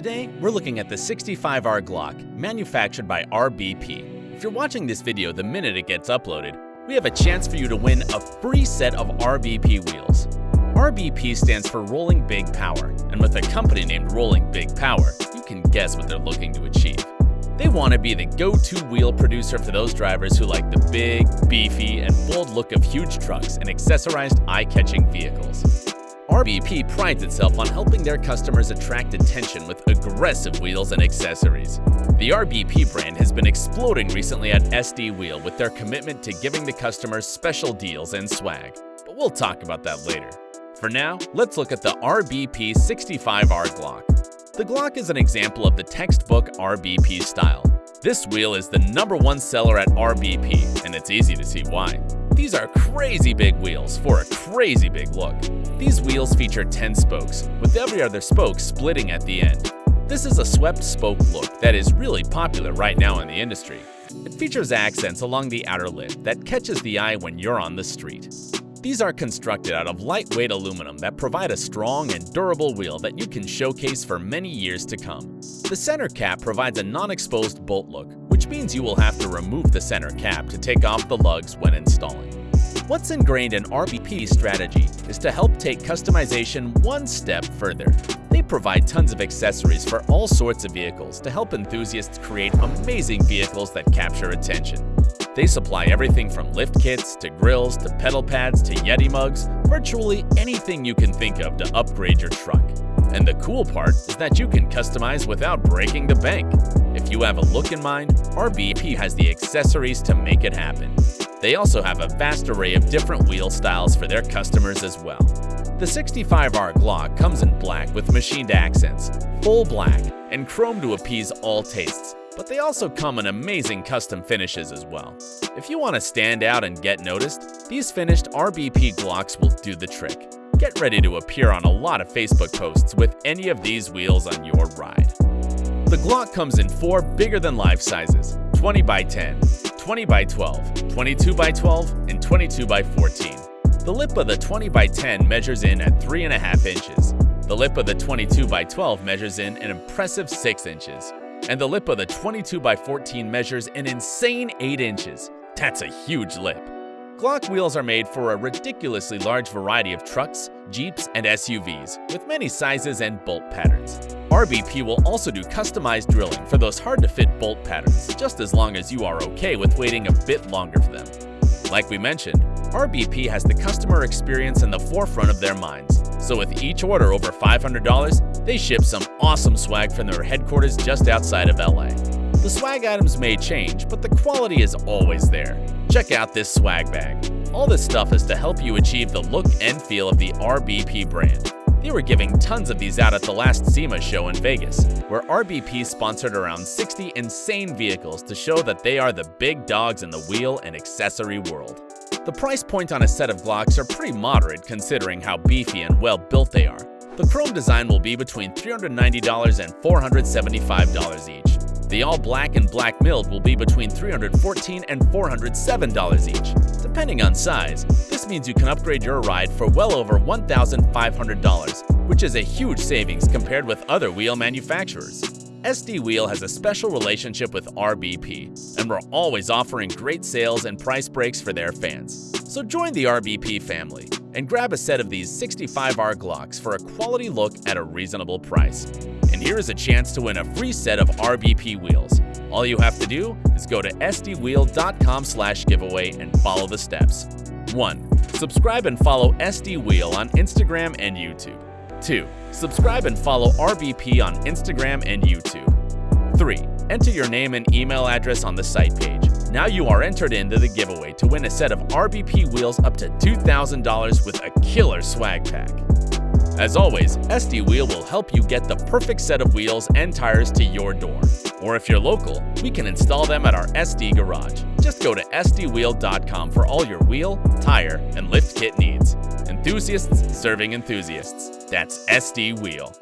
Today, we're looking at the 65R Glock, manufactured by RBP. If you're watching this video the minute it gets uploaded, we have a chance for you to win a free set of RBP wheels. RBP stands for Rolling Big Power, and with a company named Rolling Big Power, you can guess what they're looking to achieve. They want to be the go-to wheel producer for those drivers who like the big, beefy, and bold look of huge trucks and accessorized eye-catching vehicles. RBP prides itself on helping their customers attract attention with aggressive wheels and accessories. The RBP brand has been exploding recently at SD Wheel with their commitment to giving the customers special deals and swag, but we'll talk about that later. For now, let's look at the RBP 65R Glock. The Glock is an example of the textbook RBP style. This wheel is the number one seller at RBP, and it's easy to see why. These are crazy big wheels for a crazy big look. These wheels feature 10 spokes, with every other spoke splitting at the end. This is a swept spoke look that is really popular right now in the industry. It features accents along the outer lid that catches the eye when you're on the street. These are constructed out of lightweight aluminum that provide a strong and durable wheel that you can showcase for many years to come. The center cap provides a non-exposed bolt look, which means you will have to remove the center cap to take off the lugs when installing. What's ingrained in RBP's strategy is to help take customization one step further. They provide tons of accessories for all sorts of vehicles to help enthusiasts create amazing vehicles that capture attention. They supply everything from lift kits to grills to pedal pads to Yeti mugs, virtually anything you can think of to upgrade your truck. And the cool part is that you can customize without breaking the bank. If you have a look in mind, RBP has the accessories to make it happen. They also have a vast array of different wheel styles for their customers as well. The 65R Glock comes in black with machined accents, full black, and chrome to appease all tastes, but they also come in amazing custom finishes as well. If you want to stand out and get noticed, these finished RBP Glocks will do the trick. Get ready to appear on a lot of Facebook posts with any of these wheels on your ride. The Glock comes in four bigger-than-life sizes, 20 by 10, 20 by 12, 22 by 12, and 22 by 14. The lip of the 20 by 10 measures in at 3.5 inches. The lip of the 22 by 12 measures in an impressive 6 inches. And the lip of the 22 by 14 measures an insane 8 inches. That's a huge lip. Glock wheels are made for a ridiculously large variety of trucks, Jeeps, and SUVs, with many sizes and bolt patterns. RBP will also do customized drilling for those hard-to-fit bolt patterns, just as long as you are okay with waiting a bit longer for them. Like we mentioned, RBP has the customer experience in the forefront of their minds, so with each order over $500, they ship some awesome swag from their headquarters just outside of LA. The swag items may change, but the quality is always there. Check out this swag bag. All this stuff is to help you achieve the look and feel of the RBP brand. They were giving tons of these out at the last SEMA show in Vegas, where RBP sponsored around 60 insane vehicles to show that they are the big dogs in the wheel and accessory world. The price point on a set of Glocks are pretty moderate considering how beefy and well built they are. The chrome design will be between $390 and $475 each. The all-black and black milled will be between $314 and $407 each. Depending on size, this means you can upgrade your ride for well over $1,500, which is a huge savings compared with other wheel manufacturers. SD Wheel has a special relationship with RBP, and we're always offering great sales and price breaks for their fans. So join the RBP family and grab a set of these 65R Glocks for a quality look at a reasonable price. And here is a chance to win a free set of RBP wheels. All you have to do is go to sdwheel.com slash giveaway and follow the steps. 1. Subscribe and follow SD Wheel on Instagram and YouTube. 2. Subscribe and follow RBP on Instagram and YouTube. 3. Enter your name and email address on the site page. Now you are entered into the giveaway to win a set of RBP wheels up to $2,000 with a killer swag pack. As always, SD Wheel will help you get the perfect set of wheels and tires to your door. Or if you're local, we can install them at our SD garage. Just go to sdwheel.com for all your wheel, tire, and lift kit needs. Enthusiasts serving enthusiasts. That's SD Wheel.